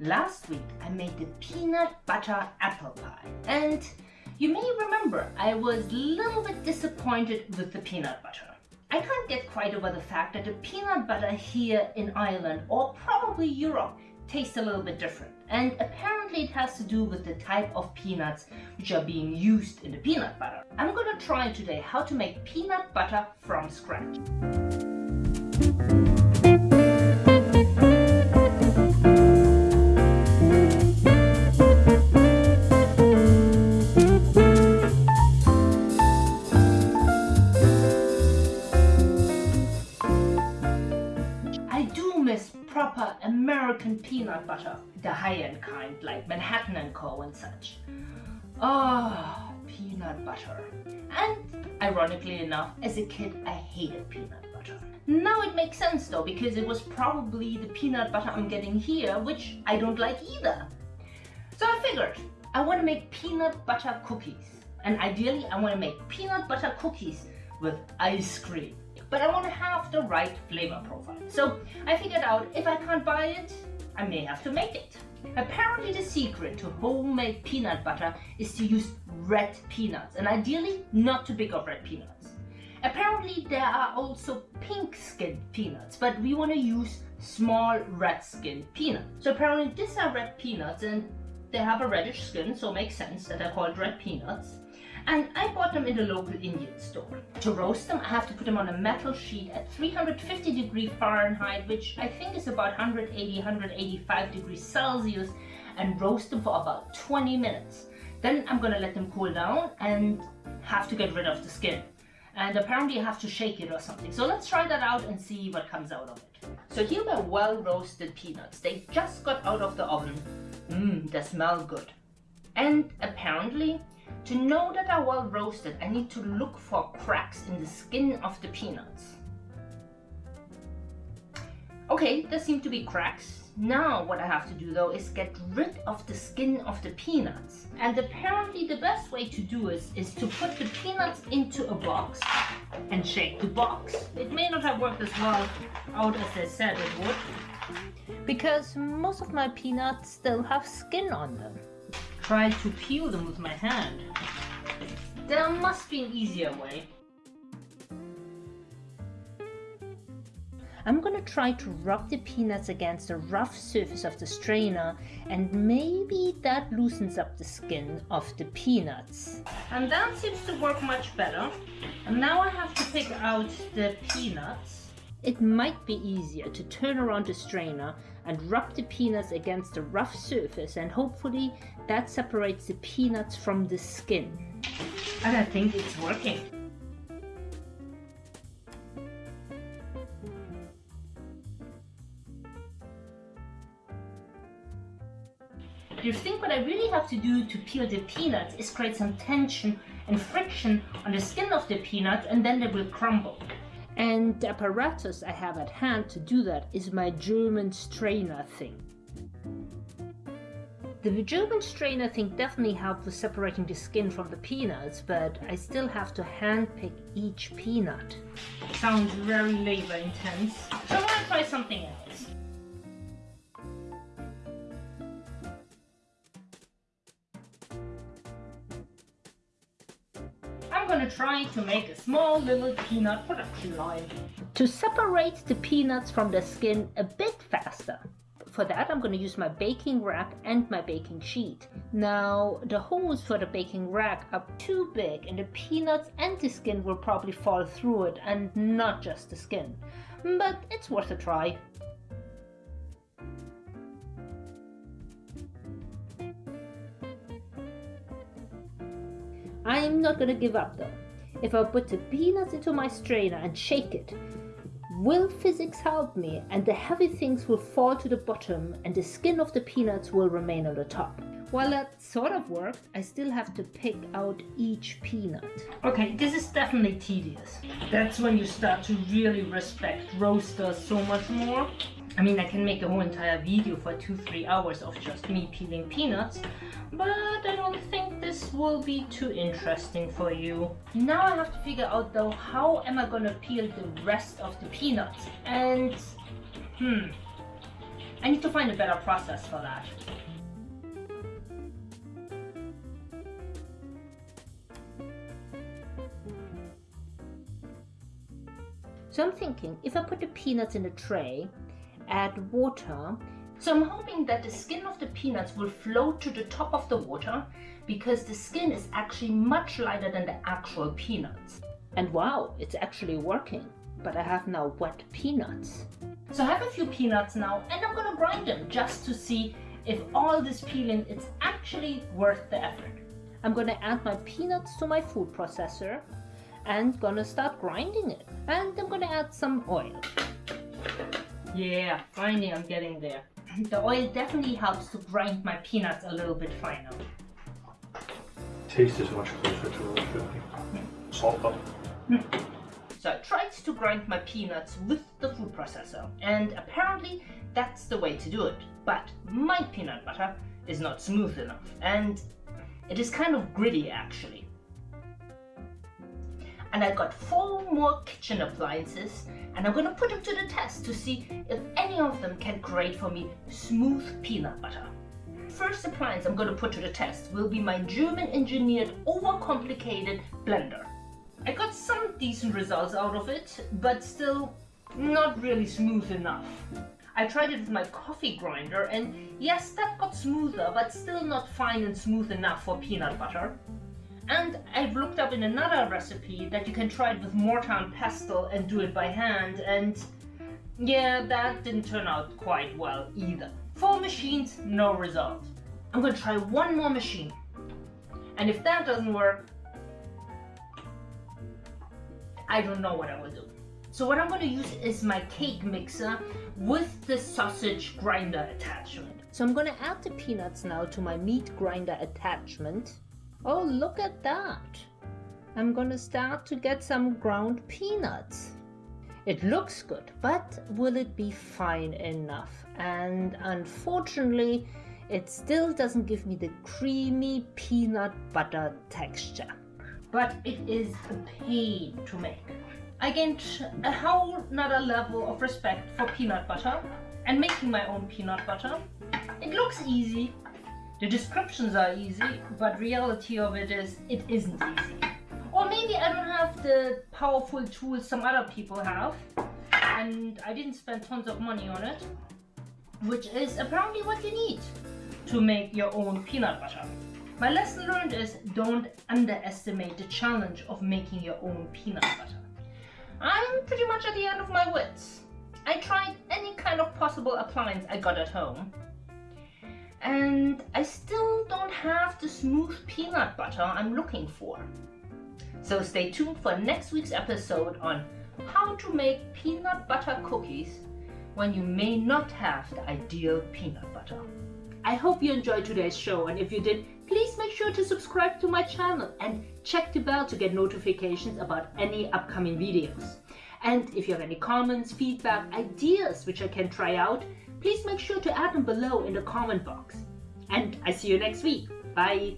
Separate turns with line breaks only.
Last week I made the peanut butter apple pie and you may remember I was a little bit disappointed with the peanut butter. I can't get quite over the fact that the peanut butter here in Ireland or probably Europe tastes a little bit different and apparently it has to do with the type of peanuts which are being used in the peanut butter. I'm gonna try today how to make peanut butter from scratch. Peanut butter, the high-end kind like Manhattan and Co and such. Oh, peanut butter. And ironically enough, as a kid I hated peanut butter. Now it makes sense though because it was probably the peanut butter I'm getting here which I don't like either. So I figured I want to make peanut butter cookies and ideally I want to make peanut butter cookies with ice cream but I want to have the right flavor profile. So I figured out if I can't buy it, I may have to make it. Apparently the secret to homemade peanut butter is to use red peanuts and ideally not too big of red peanuts. Apparently there are also pink skinned peanuts, but we want to use small red skinned peanuts. So apparently these are red peanuts and they have a reddish skin, so it makes sense that they're called red peanuts and I bought them in the local Indian store. To roast them, I have to put them on a metal sheet at 350 degree Fahrenheit, which I think is about 180, 185 degrees Celsius, and roast them for about 20 minutes. Then I'm gonna let them cool down and have to get rid of the skin. And apparently I have to shake it or something. So let's try that out and see what comes out of it. So here are well roasted peanuts. They just got out of the oven. Mmm, they smell good. And apparently to know that are well roasted, I need to look for cracks in the skin of the peanuts. Okay, there seem to be cracks. Now what I have to do though is get rid of the skin of the peanuts. And apparently the best way to do this is to put the peanuts into a box and shake the box. It may not have worked as well out as they said it would. Because most of my peanuts still have skin on them try to peel them with my hand. There must be an easier way. I'm gonna try to rub the peanuts against the rough surface of the strainer and maybe that loosens up the skin of the peanuts. And that seems to work much better. And now I have to pick out the peanuts it might be easier to turn around the strainer and rub the peanuts against the rough surface and hopefully that separates the peanuts from the skin. I think it's working. You think what I really have to do to peel the peanuts is create some tension and friction on the skin of the peanut and then they will crumble. And the apparatus I have at hand to do that is my German strainer thing. The German strainer thing definitely helps with separating the skin from the peanuts, but I still have to handpick each peanut. Sounds very labor intense, so I'm gonna try something else. I'm gonna try to make a small little peanut production line. To separate the peanuts from the skin a bit faster. For that I'm gonna use my baking rack and my baking sheet. Now the holes for the baking rack are too big and the peanuts and the skin will probably fall through it and not just the skin. But it's worth a try. I'm not gonna give up though. If I put the peanuts into my strainer and shake it, will physics help me and the heavy things will fall to the bottom and the skin of the peanuts will remain on the top? While that sort of worked, I still have to pick out each peanut. Okay, this is definitely tedious. That's when you start to really respect roasters so much more. I mean, I can make a whole entire video for two, three hours of just me peeling peanuts, but I don't think this will be too interesting for you. Now I have to figure out though, how am I gonna peel the rest of the peanuts? And, hmm, I need to find a better process for that. So I'm thinking, if I put the peanuts in a tray, add water, so I'm hoping that the skin of the peanuts will float to the top of the water because the skin is actually much lighter than the actual peanuts. And wow, it's actually working. But I have now wet peanuts. So I have a few peanuts now and I'm gonna grind them just to see if all this peeling is actually worth the effort. I'm gonna add my peanuts to my food processor and gonna start grinding it. And I'm gonna add some oil. Yeah, finally I'm getting there. The oil definitely helps to grind my peanuts a little bit finer.
Taste is much closer to what original. Hmm. Salt though. Hmm.
So I tried to grind my peanuts with the food processor and apparently that's the way to do it. But my peanut butter is not smooth enough and it is kind of gritty actually and I got four more kitchen appliances and I'm going to put them to the test to see if any of them can create for me smooth peanut butter. First appliance I'm going to put to the test will be my German engineered overcomplicated blender. I got some decent results out of it, but still not really smooth enough. I tried it with my coffee grinder and yes, that got smoother, but still not fine and smooth enough for peanut butter. And I've looked up in another recipe that you can try it with mortar and pestle and do it by hand and yeah, that didn't turn out quite well either. Four machines, no result. I'm gonna try one more machine. And if that doesn't work, I don't know what I will do. So what I'm gonna use is my cake mixer with the sausage grinder attachment. So I'm gonna add the peanuts now to my meat grinder attachment Oh, look at that. I'm gonna start to get some ground peanuts. It looks good, but will it be fine enough? And unfortunately, it still doesn't give me the creamy peanut butter texture. But it is a pain to make. I gained a whole nother level of respect for peanut butter and making my own peanut butter. It looks easy, the descriptions are easy, but reality of it is, it isn't easy. Or maybe I don't have the powerful tools some other people have, and I didn't spend tons of money on it, which is apparently what you need to make your own peanut butter. My lesson learned is don't underestimate the challenge of making your own peanut butter. I'm pretty much at the end of my wits. I tried any kind of possible appliance I got at home and I still don't have the smooth peanut butter I'm looking for. So stay tuned for next week's episode on how to make peanut butter cookies when you may not have the ideal peanut butter. I hope you enjoyed today's show and if you did, please make sure to subscribe to my channel and check the bell to get notifications about any upcoming videos. And if you have any comments, feedback, ideas which I can try out, please make sure to add them below in the comment box. And I see you next week. Bye.